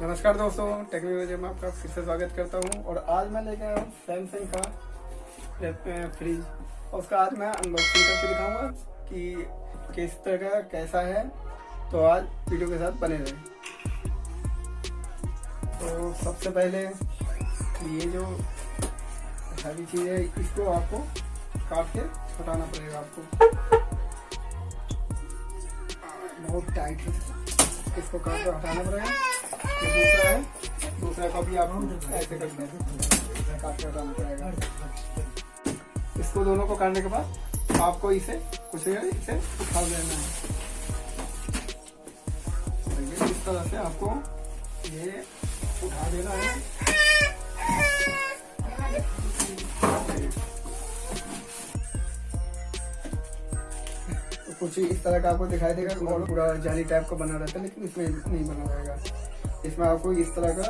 नमस्कार दोस्तों टेक्नोलॉजी में आपका फिर से स्वागत करता हूँ। और आज मैं लेके आया हूँ सैमसंग का फ्रिज उसका आज मैं अनबॉक्सिंग करके दिखाऊँगा कि किस तरह का, कैसा है। तो आज वीडियो के साथ बने रहे। तो सबसे पहले ये जो सारी चीज़ है, इसको आपको काट के हटाना पड़ेगा आपको। बहुत टाइट है। इसको काट कर हटाना पड़ेगा। दूसरा है, दूसरा का भी इसको दोनों को काटने के बाद आपको इसे कुछ इसे उठा लेना है। इस तरह से आपको ये उठा देना है। कुछ इस तरह का आपको दिखाई देगा पूरा जाली टाइप का बना रहता है, लेकिन इसमें नहीं बना रहेगा। इसमें आपको इस तरह का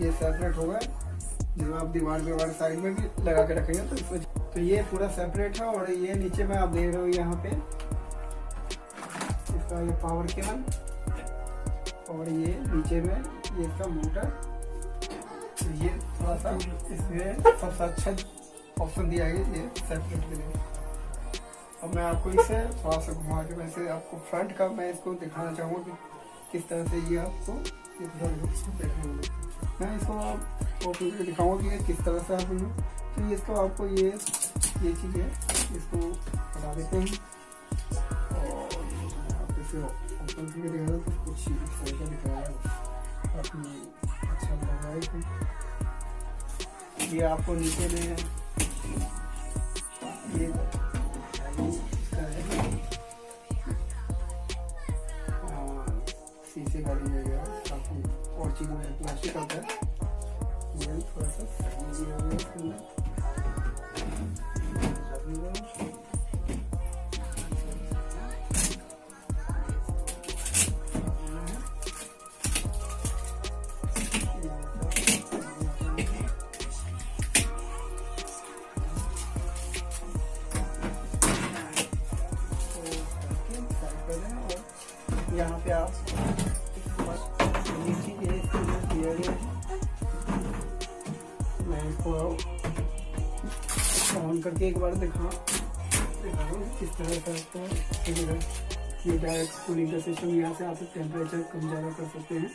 ये सेपरेट होगा, जिसमें आप दीवार दीवार साइड में भी लगा के रखेंगे तो इसमें तो ये पूरा सेपरेट है और ये नीचे में आप देख रहे हो यहाँ पे, इसका ये पावर केबल और ये नीचे में ये इसका मोटर तो ये थोड़ा सा इसमें सबसे अच्छा ऑप्शन दिया है ये सेपरेट के लिए। अब मैं आपको इसे थोड़ा सा घुमा के वैसे आपको फ्रंट का मैं इसको दिखाना चाहूँगा कि किस तरह से ये आपको मैं इसको ओपन करके दिखाऊँगा कि ये किस तरह से आप तो ये इसको आपको ये ये चीज़ है, इसको हटा देते हैं। और आप इसे ओपन करके दिखा तो कुछ दिखाया अच्छा है ये आपको नीचे में ये शीशे का दिया गया और चीज़ में प्लास्टिक आता है। ये यहाँ पे आप ऑन करके एक बार दिखा किस तरह से आपको ये डायरेक्ट कूलिंग का सिस्टम यहाँ से आप टेम्परेचर कम ज़्यादा कर सकते हैं।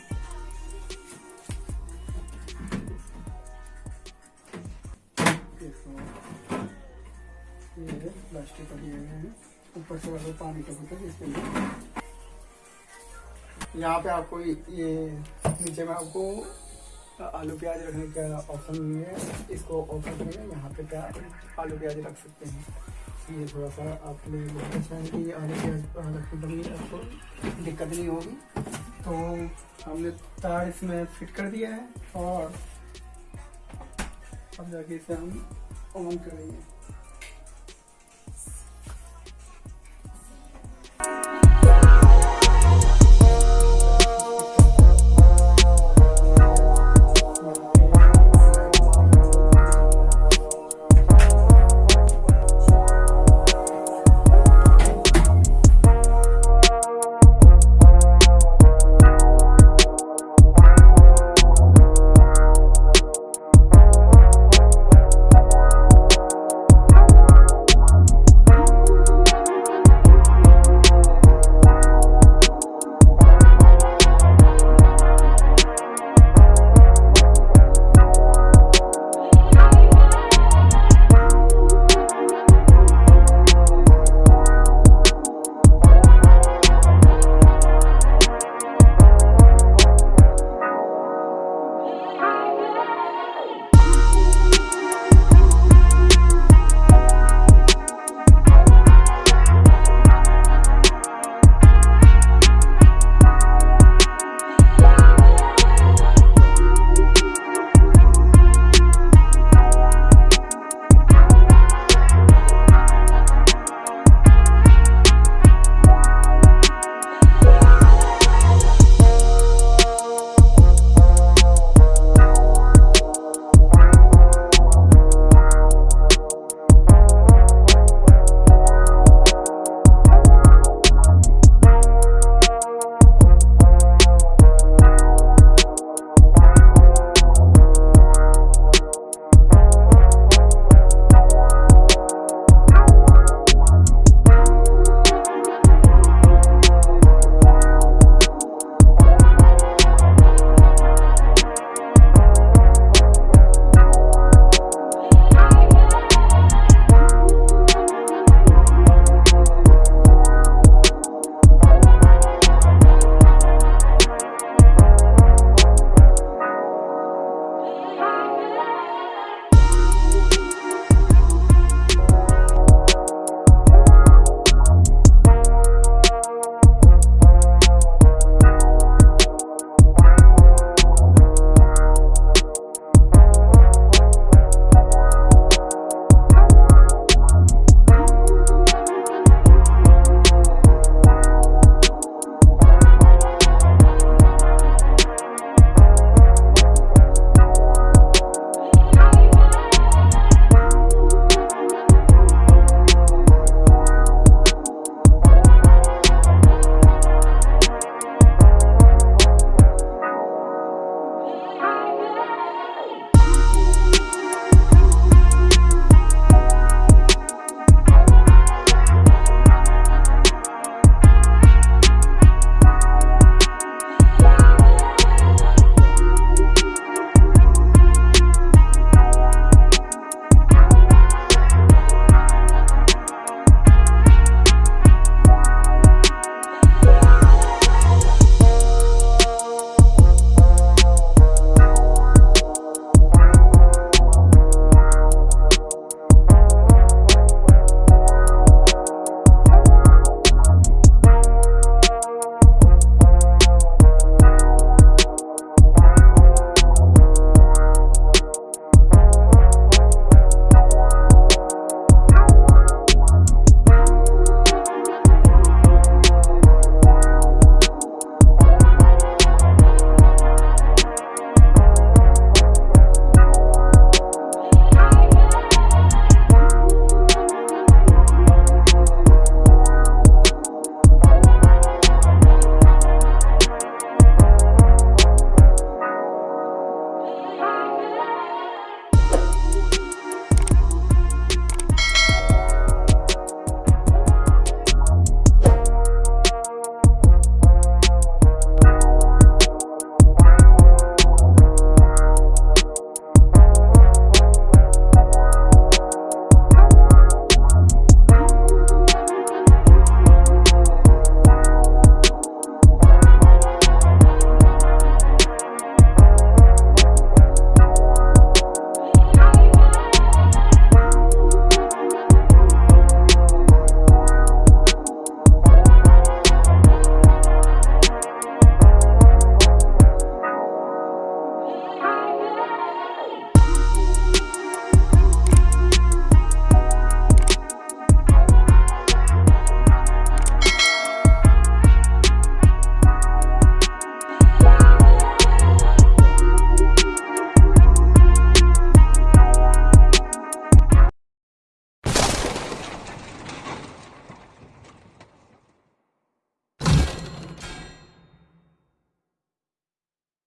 प्लास्टिक का दिया गया है ऊपर से वाला पानी का बोतल इसके लिए यहाँ पे आपको ये नीचे में आपको आलू प्याज रखने का ऑप्शन नहीं है। इसको ओपन करेंगे यहाँ पे प्याज आलू प्याज रख सकते हैं। ये थोड़ा सा बहुत अच्छा है कि आलू प्याज रखने पर आपको दिक्कत नहीं होगी। तो हमने तार इसमें फिट कर दिया है और अब जाके इसे हम ऑन करेंगे।